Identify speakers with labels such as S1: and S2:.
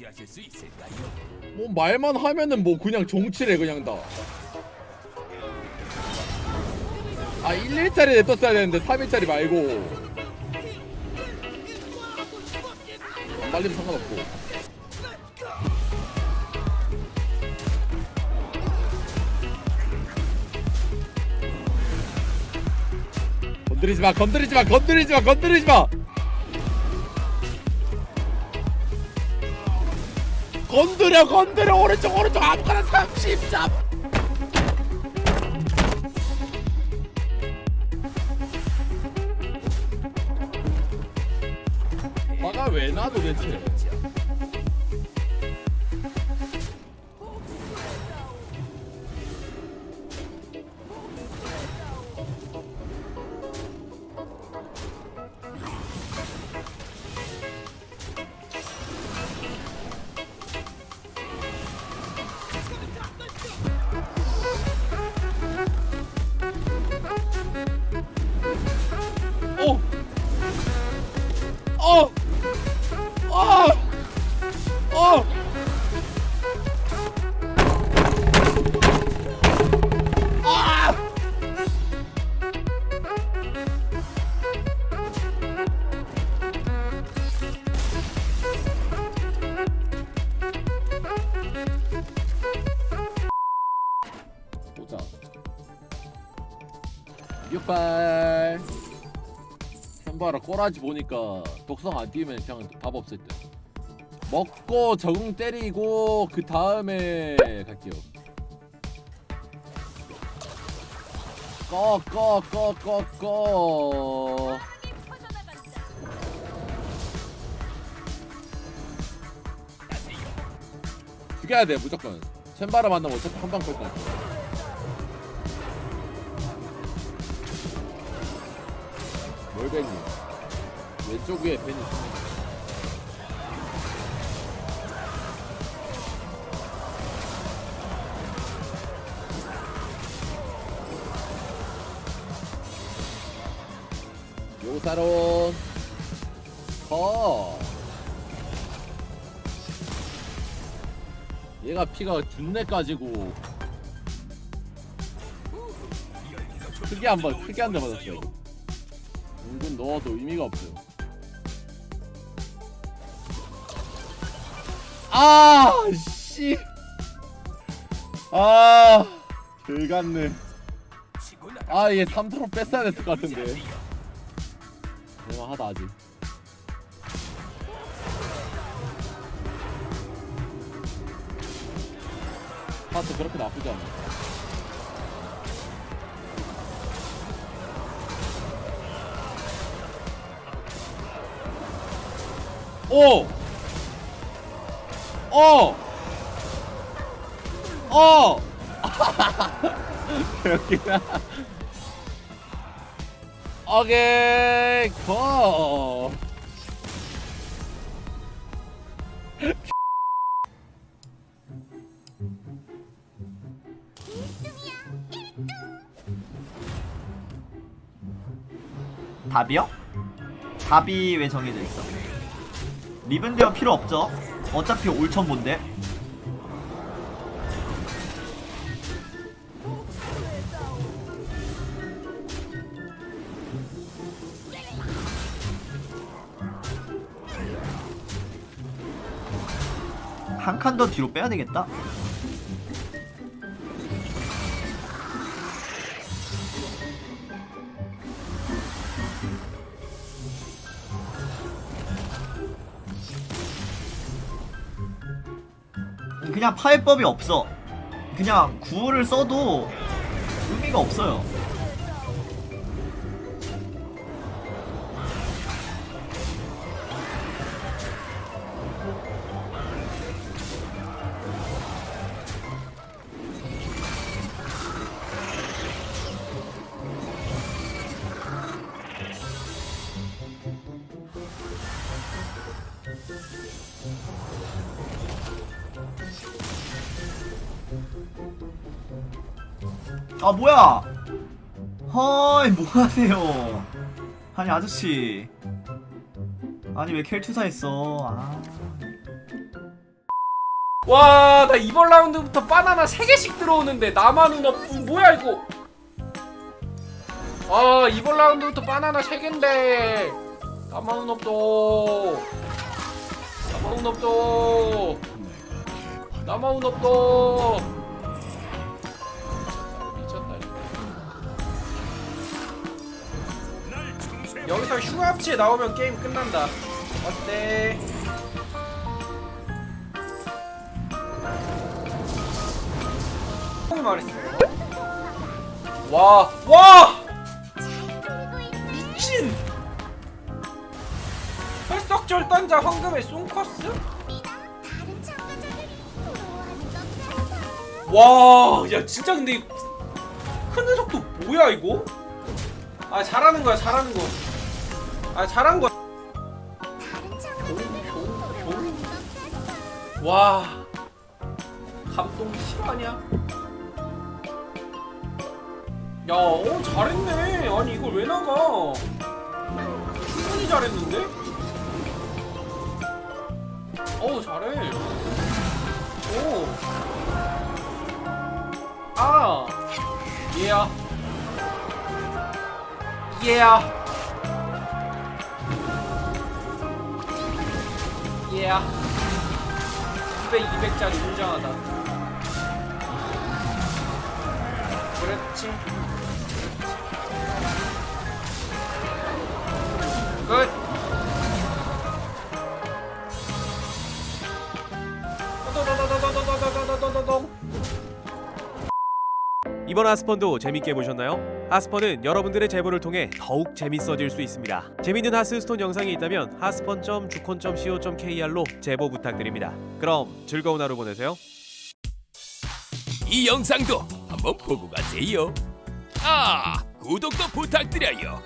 S1: 맞이하실 수 있을까요?
S2: 뭐 말만 하면은 뭐 그냥 정치래 그냥 다. 아 1일짜리 냅뒀어야 되는데 3일짜리 말고 안 말리면 상관없고 건드리지 마 건드리지 마 건드리지 마 건드리지 마 건드려 건드려. 오른쪽 오른쪽. 아무거나 30잡 화가 왜 나 도대체 육발. 현바라 꼬라지 보니까 독성 안 띄우면 그냥 답 없을 듯. 먹고 적응 때리고 그 다음에 갈게요. 꺼꺼꺼꺼 꺼. 죽여야 돼 무조건. 챈바라 만나면 어차피 한방 끌 거야. 멀베니 왼쪽 위에 벤이 있습니다. 요사론 커 얘가 피가 준내 까지고 크게 한번 크게 한 대 맞았어요 은근 넣어도 의미가 없어요 아 씨. 아, 들갔네. 아, 얘 3트로 뺐어야 됐을 것 같은데. 대만하다 아직. 파트 그렇게 나쁘지 않아. 오! 어! 어! 여기다. 오케이, 고!
S3: 답이요? 답이 왜 정해져 있어? 리븐데어 필요 없죠? 어차피 올천본데 한 칸 더 뒤로 빼야 되겠다. 그냥 파해법이 없어. 그냥 구를 써도 의미가 없어요. 아 뭐야 허이 뭐하세요 아니 아저씨 아니 왜 켈투사 했어 아
S4: 와, 나 이번 라운드부터 바나나 3개씩 들어오는데 나만은 없군. 뭐야, 이거? 아, 이번 라운드부터 바나나 3개인데 나만은 없어. 나만은 없어. 나만은 없어. 여기서 흉합체 나오면 게임 끝난다. 어때? 형이 말했어. 와, 와! 미친! 혈석절 던자 황금의 쏨커스? 와, 야 진짜 근데 이큰 녀석도 뭐야 이거? 아 잘하는 거야, 잘하는 거. 아 잘한 거야. 와, 감동 실화냐? 야, 어 잘했네. 아니 이걸 왜 나가? 충분히 잘했는데? 어우 잘해. 오. 아. 얘야. 얘야. 얘야. 200, 200짜리 웅장하다. 그렇지. 끝. 도도도도도도도도도도도도도.
S5: 이번 하스펀도 재밌게 보셨나요? 하스펀은 여러분들의 제보를 통해 더욱 재밌어질 수 있습니다. 재밌는 하스스톤 영상이 있다면 하스펀.주콘.co.kr로 제보 부탁드립니다. 그럼 즐거운 하루 보내세요.
S1: 이 영상도 한번 보고 가세요. 아, 구독도 부탁드려요.